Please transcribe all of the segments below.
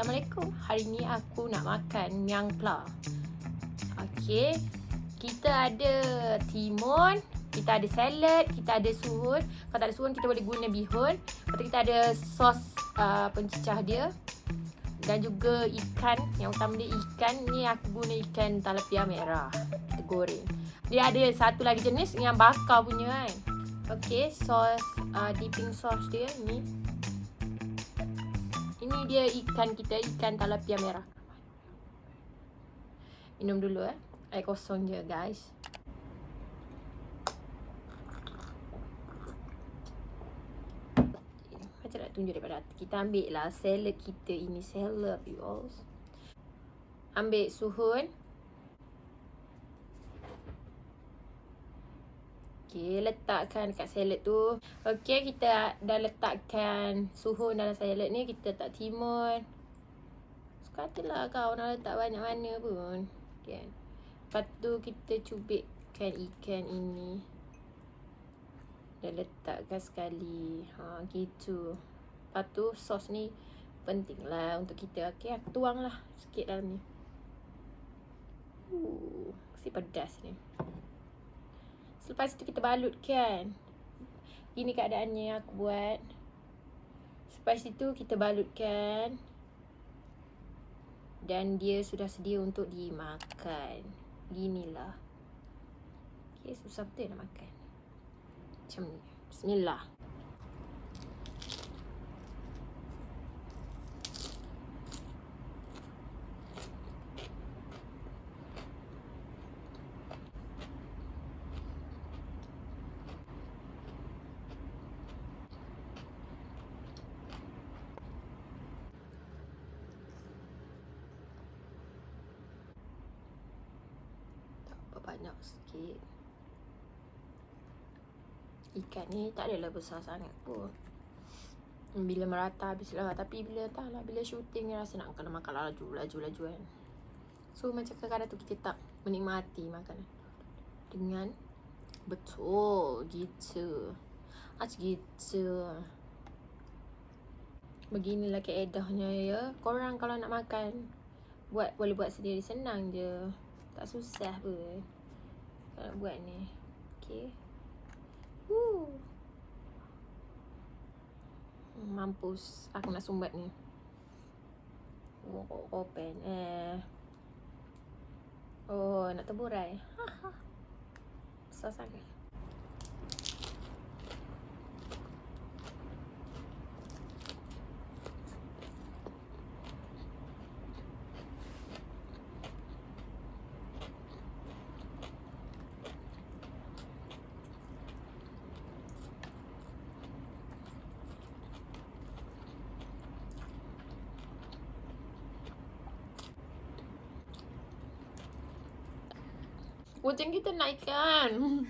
Assalamualaikum. Hari ni aku nak makan miang pla. Okey. Kita ada timun, kita ada salad, kita ada suhun. Kalau tak ada suhun kita boleh guna bihun. Lepas tu kita ada sos uh, pencicah dia. Dan juga ikan, yang utama dia ikan. Ni aku guna ikan talapia merah. Kita goreng. Dia ada satu lagi jenis yang bakar punya kan. Okey, sos uh, dipping sauce dia ni ini dia ikan kita, ikan talapia merah. Minum dulu eh. Air kosong je guys. Macam nak tunjuk daripada atas. Kita ambil lah salad kita ini. Salad you all. Ambil suhun. Okey, letakkan dekat salad tu. Okey, kita dah letakkan suhu dalam salad ni. Kita letak timun. Suka lah kau nak letak banyak mana pun. Okay. Lepas tu kita cubitkan ikan ini. Dan letakkan sekali. Ha, gitu. Lepas tu sos ni penting lah untuk kita. Okey, aku tuang lah sikit dalam ni. Uh, mesti pedas ni. Lepas tu kita balut kan. Ini keadaannya yang aku buat. Lepas itu kita balutkan. Dan dia sudah sedia untuk dimakan. Ginilah. Okay susah betul nak makan. Macam ni. Bismillah banyak sikit. Ikan ni tak adalah besar sangat pun. Bila merata habislah. Tapi bila tak lah Bila shooting ni rasa nak kena makan laju Laju laju kan. So macam kadang-kadang tu kita tak menikmati makanan. Dengan Betul gitu. Macam gitu. Beginilah keedahnya ya. Korang kalau nak makan Buat boleh buat sendiri. Senang je. Tak susah pun nak buat ni. Okay Woo. Mampus. Aku nak sumbat ni. Oh, open eh. Oh, nak terburai Besar sangat Kucing kita naikkan.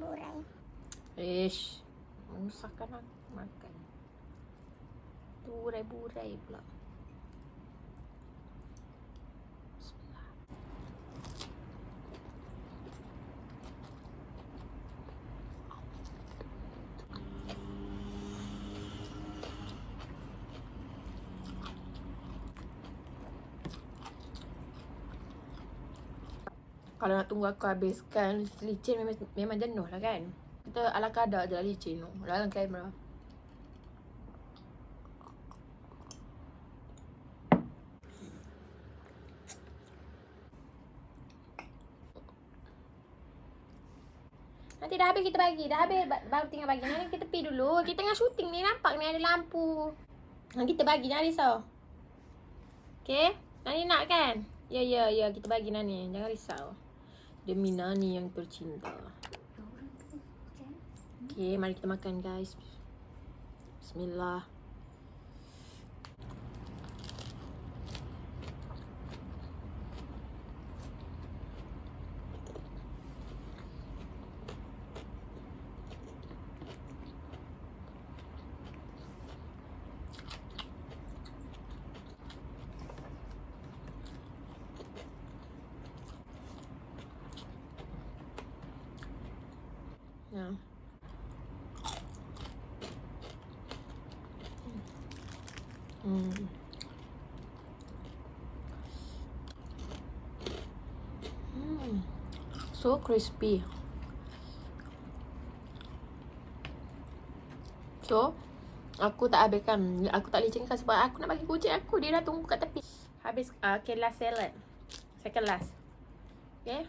Burai. Ish. Menyusahkan aku makan. Burai-burai pula. Kalau nak tunggu aku habiskan licin memang, memang jenuh lah kan. Kita ala kadar je lah licin tu dalam kamera. Nanti dah habis kita bagi, dah habis baru tinggal bagi. Nanti kita pergi dulu, kita tengah syuting ni nampak ni ada lampu. Nanti kita bagi, jangan risau. Okay, Nani nak kan? Ya, ya, ya, kita bagi Nani, jangan risau demi Nani yang tercinta. Okay, mari kita makan guys. Bismillah. Hmm. So crispy. So, aku tak habiskan. Aku tak boleh cengkak sebab aku nak bagi kucing aku. Dia dah tunggu kat tepi. Habis, uh, okay last salad. Second last. Okay.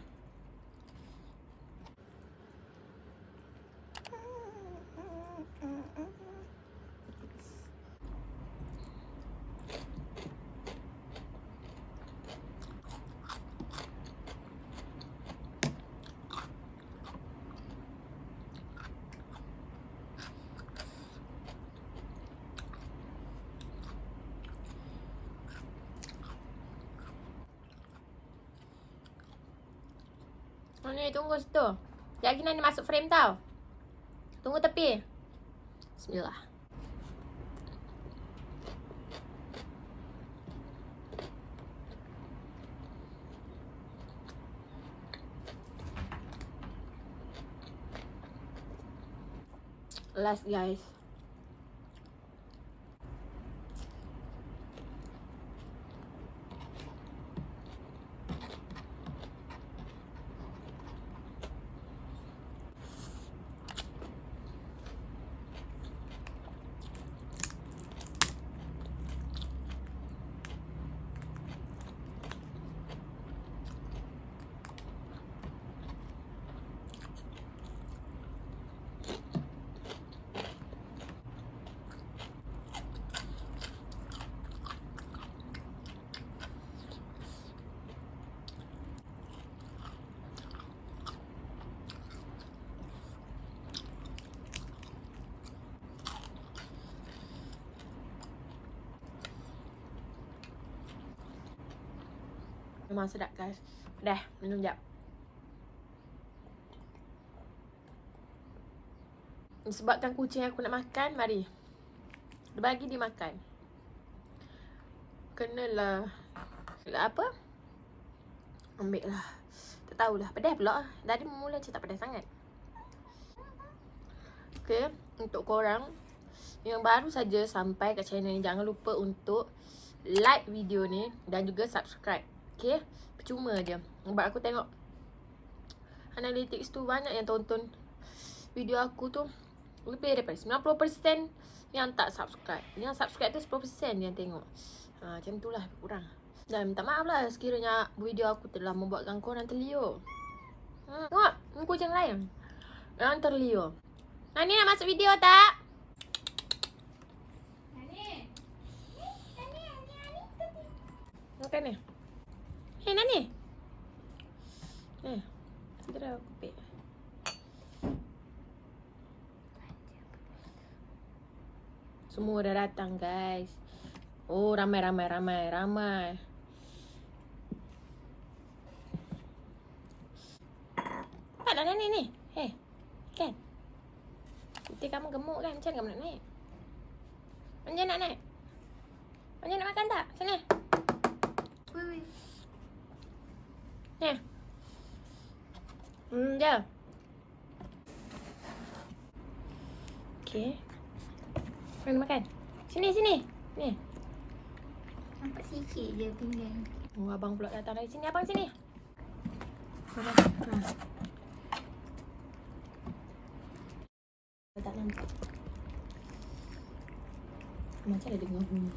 Ni tunggu situ. Sekejap lagi masuk frame tau. Tunggu tepi. Bismillah. Last guys. Memang sedap guys. Dah, minum jap. Sebabkan kucing aku nak makan, mari. Bagi dia makan. Kenalah. Kenalah apa? Ambil lah. Tak tahulah. Pedas pula. Tadi mula macam tak pedas sangat. Okay. Untuk korang yang baru saja sampai kat channel ni. Jangan lupa untuk like video ni. Dan juga subscribe. Okay. Percuma je. Sebab aku tengok analytics tu banyak yang tonton video aku tu lebih daripada 90% yang tak subscribe. Yang subscribe tu 10% yang tengok. Ha, macam tu lah kurang. Dan minta maaf lah sekiranya video aku telah membuatkan korang terliur. Ha, tengok, ni kucing lain. Yang terliur. Nani nak masuk video tak? Nani. Nani, Nani, Nani. Makan Hei, Nani. Eh, segera aku pek. Semua dah datang guys. Oh ramai ramai ramai ramai. Taklah dah ni ni. Hei. Kan. Nanti kamu gemuk kan macam kamu nak naik? Macam nak naik? Macam nak makan tak? Sini. Wui wui. Ni. Hmm, jom. Okay. Mana makan? Sini, sini. Ni. Nampak sikit je tinggal. Oh, abang pula datang dari sini. Abang sini. Abang. Ha. Tak nampak. Macam ada dengar bunyi.